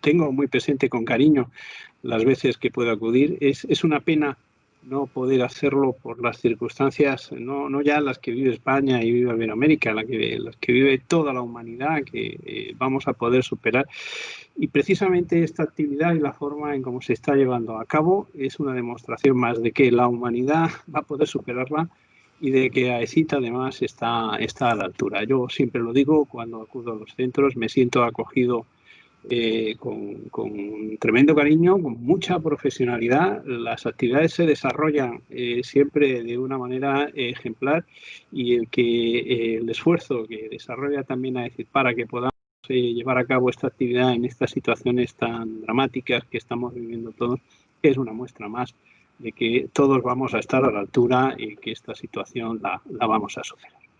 tengo muy presente con cariño las veces que puedo acudir. Es, es una pena no poder hacerlo por las circunstancias, no, no ya las que vive España y vive América, la que, las que vive toda la humanidad, que eh, vamos a poder superar. Y precisamente esta actividad y la forma en cómo se está llevando a cabo es una demostración más de que la humanidad va a poder superarla y de que AECIT además está, está a la altura. Yo siempre lo digo cuando acudo a los centros, me siento acogido eh, con, tremendo cariño, con mucha profesionalidad. Las actividades se desarrollan eh, siempre de una manera ejemplar y el que eh, el esfuerzo que desarrolla también a decir para que podamos llevar a cabo esta actividad en estas situaciones tan dramáticas que estamos viviendo todos es una muestra más de que todos vamos a estar a la altura y que esta situación la, la vamos a superar.